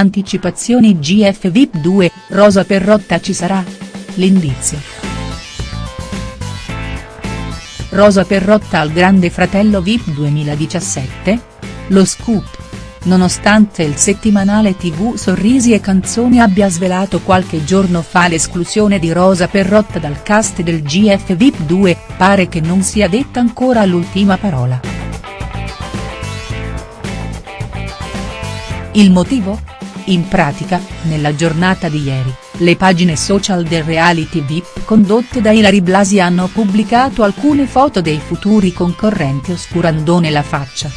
Anticipazioni GF VIP 2, Rosa Perrotta ci sarà? L'indizio. Rosa Perrotta al Grande Fratello VIP 2017? Lo scoop. Nonostante il settimanale tv Sorrisi e Canzoni abbia svelato qualche giorno fa l'esclusione di Rosa Perrotta dal cast del GF VIP 2, pare che non sia detta ancora l'ultima parola. Il motivo? In pratica, nella giornata di ieri, le pagine social del reality VIP condotte da Ilari Blasi hanno pubblicato alcune foto dei futuri concorrenti oscurandone la faccia.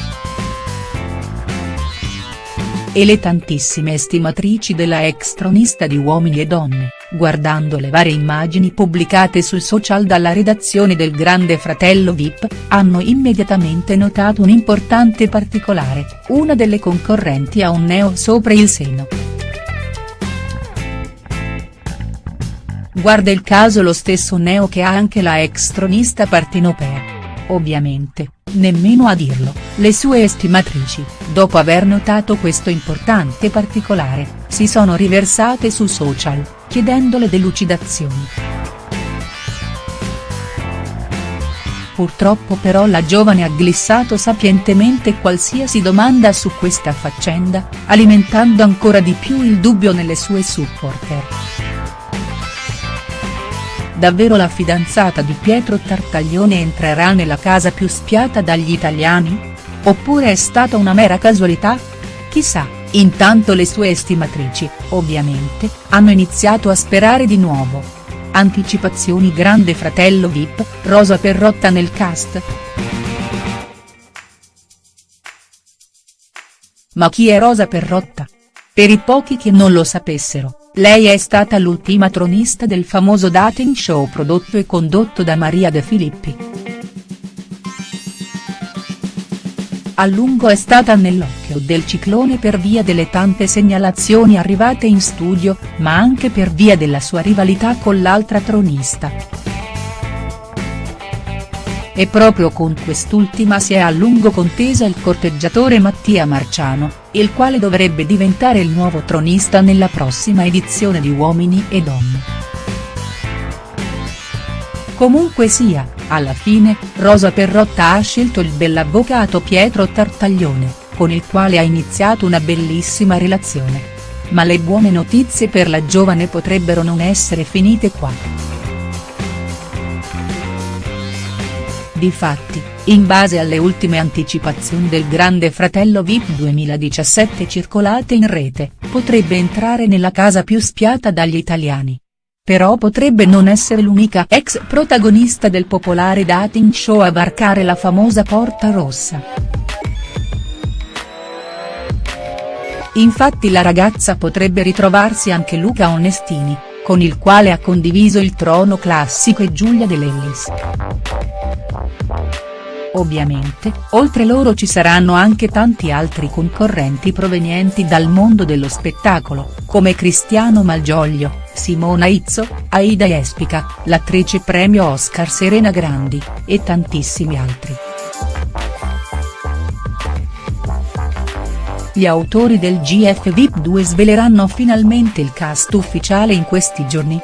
E le tantissime estimatrici della ex tronista di Uomini e Donne, guardando le varie immagini pubblicate sui social dalla redazione del Grande Fratello Vip, hanno immediatamente notato un importante particolare, una delle concorrenti ha un neo sopra il seno. Guarda il caso lo stesso neo che ha anche la ex tronista partenopea. Ovviamente, nemmeno a dirlo, le sue estimatrici, dopo aver notato questo importante particolare, si sono riversate su social, chiedendole delucidazioni. Purtroppo però la giovane ha glissato sapientemente qualsiasi domanda su questa faccenda, alimentando ancora di più il dubbio nelle sue supporter. Davvero la fidanzata di Pietro Tartaglione entrerà nella casa più spiata dagli italiani? Oppure è stata una mera casualità? Chissà, intanto le sue estimatrici, ovviamente, hanno iniziato a sperare di nuovo. Anticipazioni Grande Fratello Vip, Rosa Perrotta nel cast?. Ma chi è Rosa Perrotta? Per i pochi che non lo sapessero, lei è stata l'ultima tronista del famoso dating show prodotto e condotto da Maria De Filippi. A lungo è stata nell'occhio del ciclone per via delle tante segnalazioni arrivate in studio, ma anche per via della sua rivalità con l'altra tronista. E proprio con quest'ultima si è a lungo contesa il corteggiatore Mattia Marciano, il quale dovrebbe diventare il nuovo tronista nella prossima edizione di Uomini e Donne. Comunque sia, alla fine, Rosa Perrotta ha scelto il bell'avvocato Pietro Tartaglione, con il quale ha iniziato una bellissima relazione. Ma le buone notizie per la giovane potrebbero non essere finite qua. Difatti, in base alle ultime anticipazioni del Grande Fratello Vip 2017 circolate in rete, potrebbe entrare nella casa più spiata dagli italiani. Però potrebbe non essere l'unica ex protagonista del popolare dating show a varcare la famosa porta rossa. Infatti la ragazza potrebbe ritrovarsi anche Luca Onestini, con il quale ha condiviso il trono classico e Giulia De Lellis. Ovviamente, oltre loro ci saranno anche tanti altri concorrenti provenienti dal mondo dello spettacolo, come Cristiano Malgioglio, Simona Izzo, Aida Espica, l'attrice premio Oscar Serena Grandi, e tantissimi altri. Gli autori del GF VIP 2 sveleranno finalmente il cast ufficiale in questi giorni.